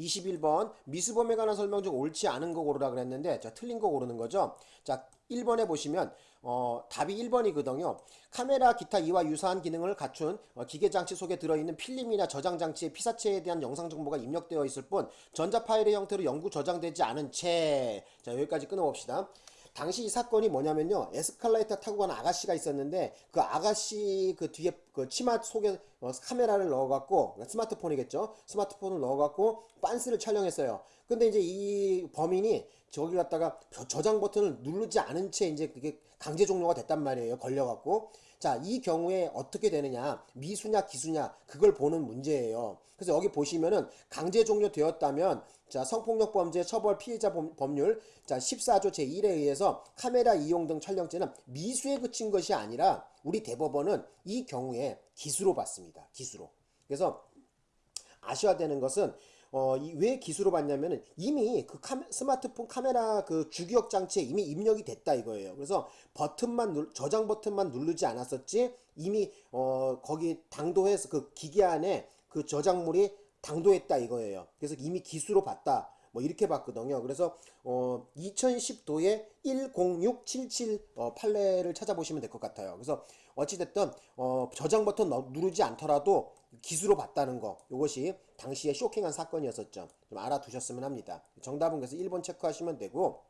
21번 미수범에 관한 설명 중 옳지 않은 거 고르라 그랬는데 자 틀린 거 고르는 거죠. 자 1번에 보시면 어, 답이 1번이거든요. 카메라 기타 이와 유사한 기능을 갖춘 어, 기계장치 속에 들어있는 필름이나 저장장치의 피사체에 대한 영상 정보가 입력되어 있을 뿐 전자 파일의 형태로 영구 저장되지 않은 채. 자 여기까지 끊어봅시다. 당시 이 사건이 뭐냐면요 에스컬레이터 타고 가는 아가씨가 있었는데 그 아가씨 그 뒤에 그 치마 속에 어, 카메라를 넣어갖고 스마트폰이겠죠? 스마트폰을 넣어갖고 빤스를 촬영했어요. 근데 이제 이 범인이 저기 갖다가 저장 버튼을 누르지 않은 채 이제 그게 강제 종료가 됐단 말이에요 걸려갖고. 자 이 경우에 어떻게 되느냐? 미수냐 기수냐? 그걸 보는 문제예요. 그래서 여기 보시면은 강제 종료되었다면 자 성폭력 범죄 처벌 피해자 법률 자 14조 제1에 의해서 카메라 이용 등 촬영죄는 미수에 그친 것이 아니라 우리 대법원은 이 경우에 기수로 봤습니다. 기수로. 그래서 아셔야 되는 것은 어, 왜 기수로 봤냐면은 이미 그 카메, 스마트폰 카메라 그 주기억 장치에 이미 입력이 됐다 이거예요. 그래서 버튼만 눌, 저장 버튼만 누르지 않았었지 이미 어, 거기 당도해서 그 기계 안에 그 저장물이 당도했다 이거예요. 그래서 이미 기수로 봤다. 뭐 이렇게 봤거든요. 그래서 어 2010도에 10677 어, 판례를 찾아보시면 될 것 같아요. 그래서 어찌됐든 어 저장 버튼 누르지 않더라도 기수로 봤다는 거 이것이 당시에 쇼킹한 사건이었었죠. 좀 알아두셨으면 합니다. 정답은 그래서 1번 체크하시면 되고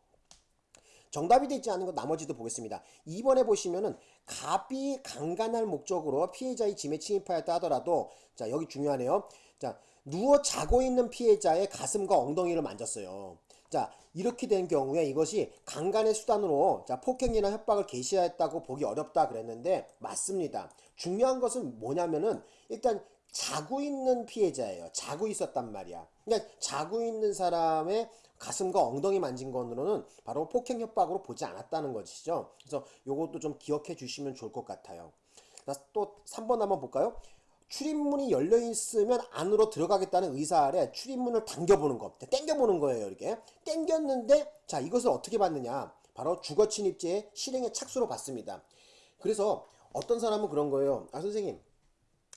정답이 되지 않은 것 나머지도 보겠습니다. 2번에 보시면은 갑이 강간할 목적으로 피해자의 짐에 침입하였다 하더라도 자 여기 중요하네요. 자 누워 자고 있는 피해자의 가슴과 엉덩이를 만졌어요. 자 이렇게 된 경우에 이것이 강간의 수단으로 자 폭행이나 협박을 개시했다고 보기 어렵다 그랬는데 맞습니다. 중요한 것은 뭐냐면은 일단 자고 있는 피해자예요. 자고 있었단 말이야. 그러니까 자고 있는 사람의 가슴과 엉덩이 만진 것으로는 바로 폭행 협박으로 보지 않았다는 것이죠. 그래서 이것도 좀 기억해 주시면 좋을 것 같아요. 또 3번 한번 볼까요? 출입문이 열려 있으면 안으로 들어가겠다는 의사 아래 출입문을 당겨보는 거, 땡겨보는 거예요. 이렇게 땡겼는데 자 이것을 어떻게 받느냐? 바로 주거 침입죄의 실행의 착수로 받습니다. 그래서 어떤 사람은 그런 거예요. 아 선생님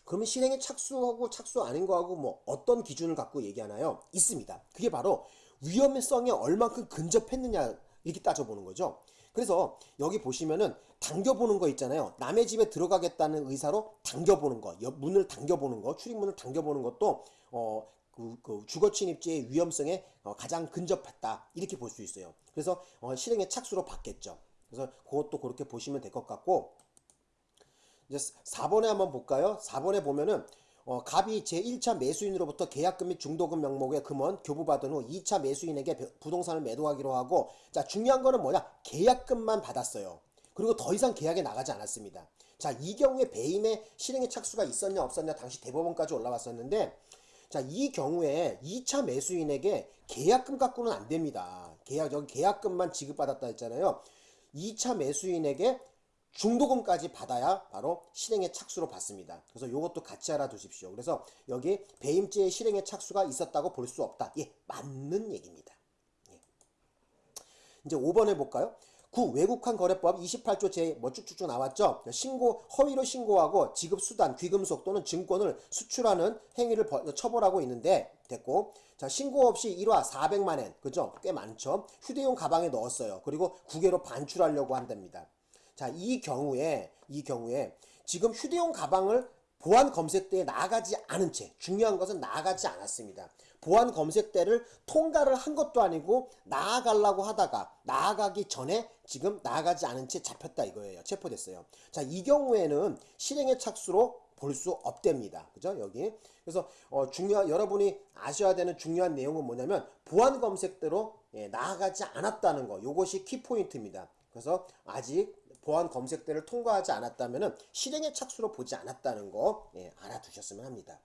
그러면 실행에 착수하고 착수 아닌 거하고 뭐 어떤 기준을 갖고 얘기하나요? 있습니다. 그게 바로 위험성에 얼만큼 근접했느냐 이렇게 따져보는 거죠. 그래서 여기 보시면은 당겨보는 거 있잖아요. 남의 집에 들어가겠다는 의사로 당겨보는 거, 문을 당겨보는 거, 출입문을 당겨보는 것도 어, 그, 그 주거 침입죄의 위험성에 어, 가장 근접했다 이렇게 볼 수 있어요. 그래서 어, 실행의 착수로 받겠죠. 그래서 그것도 그렇게 보시면 될 것 같고 이제 4번에 한번 볼까요? 4번에 보면은 어, 갑이 제1차 매수인으로부터 계약금 및 중도금 명목의 금원 교부받은 후 2차 매수인에게 부동산을 매도하기로 하고 자 중요한 거는 뭐냐? 계약금만 받았어요. 그리고 더 이상 계약에 나가지 않았습니다. 자 이 경우에 배임의 실행의 착수가 있었냐 없었냐 당시 대법원까지 올라왔었는데 자 이 경우에 2차 매수인에게 계약금 갖고는 안 됩니다. 계약 여기 계약금만 지급받았다 했잖아요. 2차 매수인에게 중도금까지 받아야 바로 실행의 착수로 받습니다. 그래서 이것도 같이 알아두십시오. 그래서 여기 배임죄의 실행의 착수가 있었다고 볼 수 없다. 예, 맞는 얘기입니다. 예. 이제 5번 해볼까요? 구 외국환 거래법 28조 제뭐 쭉쭉쭉 나왔죠. 신고 허위로 신고하고 지급 수단 귀금속 또는 증권을 수출하는 행위를 처벌하고 있는데 됐고 자 신고 없이 1화 400만 엔 그죠? 꽤 많죠. 휴대용 가방에 넣었어요. 그리고 국외로 반출하려고 한답니다. 자, 이 경우에, 이 경우에 지금 휴대용 가방을 보안 검색대에 나가지 않은 채 중요한 것은 나가지 않았습니다. 보안 검색대를 통과를 한 것도 아니고 나아가려고 하다가 나아가기 전에 지금 나아가지 않은 채 잡혔다 이거예요. 체포됐어요. 자, 이 경우에는 실행의 착수로 볼 수 없답니다. 그죠? 여기. 그래서 어, 중요한 여러분이 아셔야 되는 중요한 내용은 뭐냐면 보안 검색대로 예, 나아가지 않았다는 거. 요것이 키포인트입니다. 그래서 아직 보안 검색대를 통과하지 않았다면 실행의 착수로 보지 않았다는 거 예, 알아두셨으면 합니다.